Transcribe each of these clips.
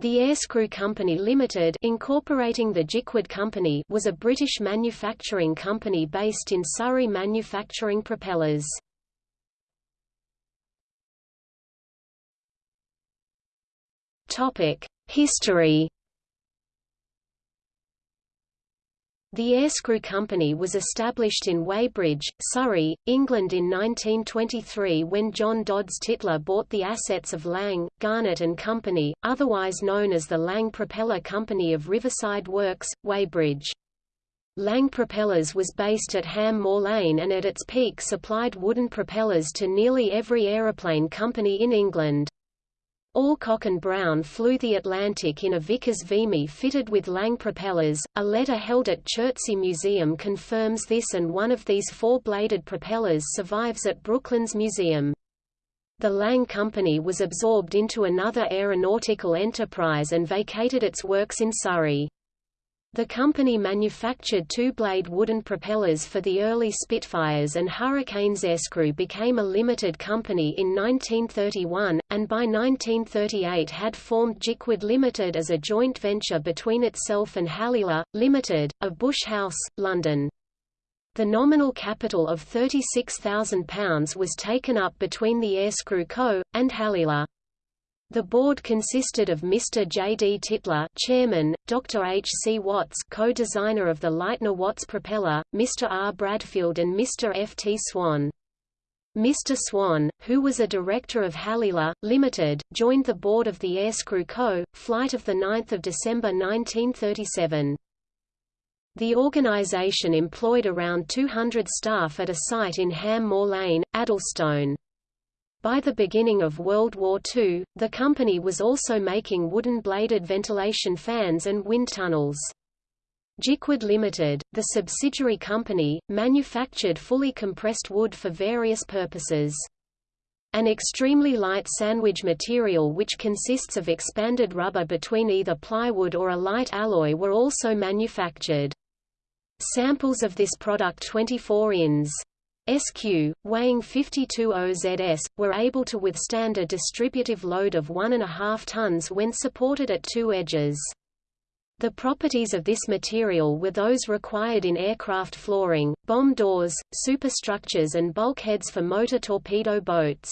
The Airscrew Company Limited incorporating the Jicwood Company was a British manufacturing company based in Surrey manufacturing propellers. Topic: History The Airscrew Company was established in Weybridge, Surrey, England in 1923 when John Dodds Tytler bought the assets of Lang, Garnett and Company, otherwise known as the Lang Propeller Company of Riverside Works, Weybridge. Lang Propellers was based at Hamm Moor Lane and at its peak supplied wooden propellers to nearly every aeroplane company in England. Alcock and Brown flew the Atlantic in a Vickers Vimy fitted with Lang propellers. A letter held at Chertsey Museum confirms this and one of these four-bladed propellers survives at Brooklands Museum. The Lang Company was absorbed into another aeronautical enterprise and vacated its works in Surrey. The company manufactured two-blade wooden propellers for the early Spitfires and Hurricanes. Airscrew became a limited company in 1931, and by 1938 had formed Jicwood Limited as a joint venture between itself and Halila, Limited, of Bush House, London. The nominal capital of £36,000 was taken up between the Airscrew Co. and Halila. The board consisted of Mr. J. D. Tytler chairman, Dr. H. C. Watts co-designer of the Leitner Watts propeller, Mr. R. Bradfield and Mr. F. T. Swan. Mr. Swan, who was a director of Halila, Limited, joined the board of the Airscrew Co., flight of 9 December 1937. The organization employed around 200 staff at a site in Hamm Moor Lane, Addlestone. By the beginning of World War II, the company was also making wooden-bladed ventilation fans and wind tunnels. Jicwood Limited, the subsidiary company, manufactured fully compressed wood for various purposes. An extremely light sandwich material which consists of expanded rubber between either plywood or a light alloy were also manufactured. Samples of this product 24 ins. SQ, weighing 52 OZS, were able to withstand a distributive load of 1.5 tons when supported at two edges. The properties of this material were those required in aircraft flooring, bomb doors, superstructures and bulkheads for motor torpedo boats.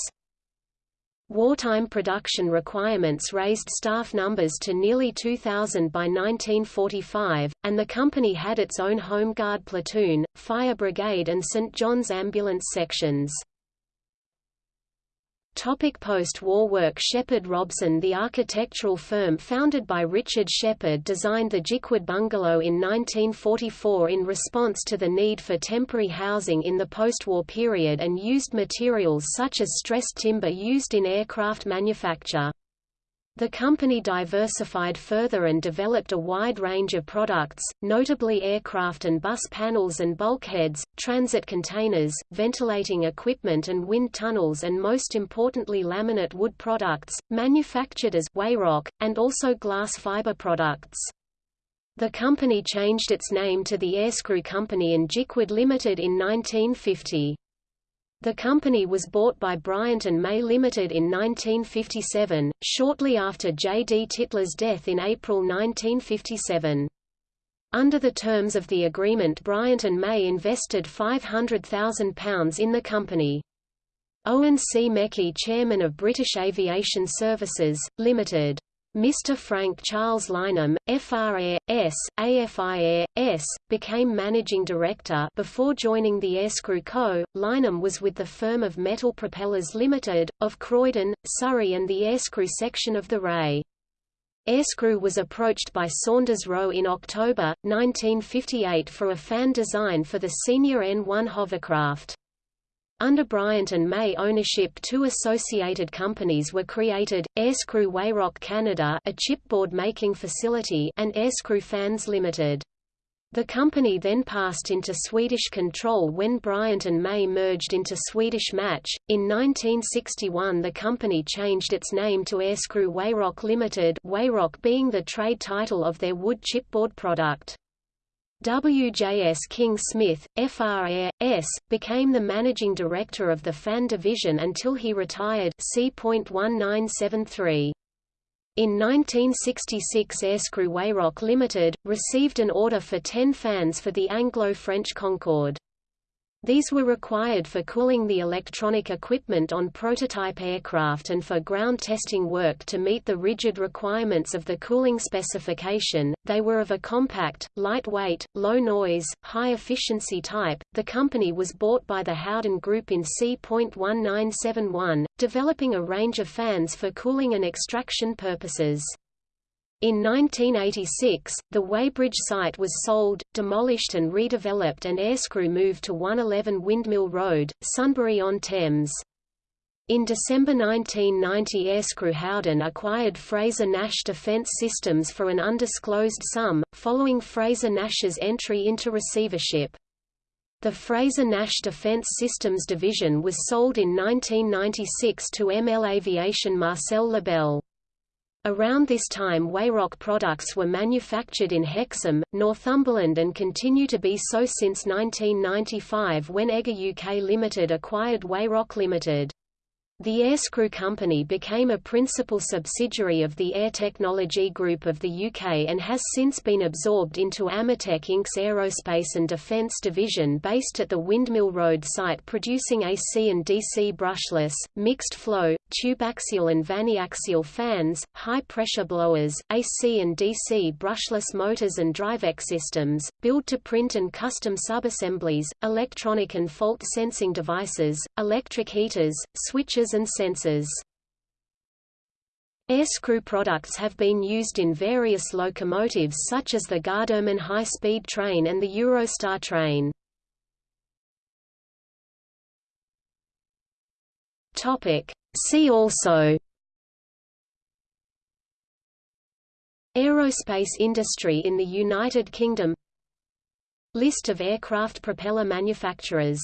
Wartime production requirements raised staff numbers to nearly 2,000 by 1945, and the company had its own Home Guard platoon, fire brigade and St. John's ambulance sections. Post-war work Shepherd Robson The architectural firm founded by Richard Shepherd designed the Jicwood bungalow in 1944 in response to the need for temporary housing in the post-war period and used materials such as stressed timber used in aircraft manufacture. The company diversified further and developed a wide range of products, notably aircraft and bus panels and bulkheads, transit containers, ventilating equipment and wind tunnels and most importantly laminate wood products, manufactured as Weyroc, and also glass fiber products. The company changed its name to the Airscrew Company and Jicwood Limited in 1950. The company was bought by Bryant and May Limited in 1957, shortly after J. D. Tytler's death in April 1957. Under the terms of the agreement Bryant and May invested £500,000 in the company. Owen C. Mecky chairman of British Aviation Services, Limited. Mr. Frank Charles Lynham, FRAS, AFIAS, became managing director before joining the Airscrew Co. Lynham was with the firm of Metal Propellers Limited, of Croydon, Surrey and the Airscrew section of the RAE. Airscrew was approached by Saunders Roe in October, 1958 for a fan design for the SR.N1 hovercraft. Under Bryant and May ownership two associated companies were created, Airscrew Weyroc Canada a chipboard making facility and Airscrew Fans Limited. The company then passed into Swedish control when Bryant and May merged into Swedish Match. In 1961 the company changed its name to Airscrew Weyroc Limited Weyroc being the trade title of their wood chipboard product. W.J.S. King Smith, FRAS, became the managing director of the fan division until he retired C.1973. In 1966 Airscrew Weyroc Limited, received an order for 10 fans for the Anglo-French Concorde. These were required for cooling the electronic equipment on prototype aircraft and for ground testing work to meet the rigid requirements of the cooling specification. They were of a compact, lightweight, low noise, high efficiency type. The company was bought by the Howden Group in C.1971, developing a range of fans for cooling and extraction purposes. In 1986, the Weybridge site was sold, demolished and redeveloped and Airscrew moved to 111 Windmill Road, Sunbury-on-Thames. In December 1990 Airscrew Howden acquired Frazer Nash Defence Systems for an undisclosed sum, following Frazer Nash's entry into receivership. The Frazer Nash Defence Systems division was sold in 1996 to ML Aviation Marcel Lebel. Around this time Weyroc products were manufactured in Hexham, Northumberland and continue to be so since 1995 when Egger UK Limited acquired Weyroc Limited. The Airscrew Company became a principal subsidiary of the Air Technology Group of the UK and has since been absorbed into Ametek Inc.'s Aerospace and Defence division based at the Windmill Road site producing AC and DC brushless, mixed flow, tubeaxial and vaneaxial fans, high-pressure blowers, AC and DC brushless motors and drivex systems, build-to-print and custom subassemblies, electronic and fault-sensing devices, electric heaters, switches and sensors. Airscrew products have been used in various locomotives such as the Gardermoen high-speed train and the Eurostar train. See also Aerospace industry in the United Kingdom List of aircraft propeller manufacturers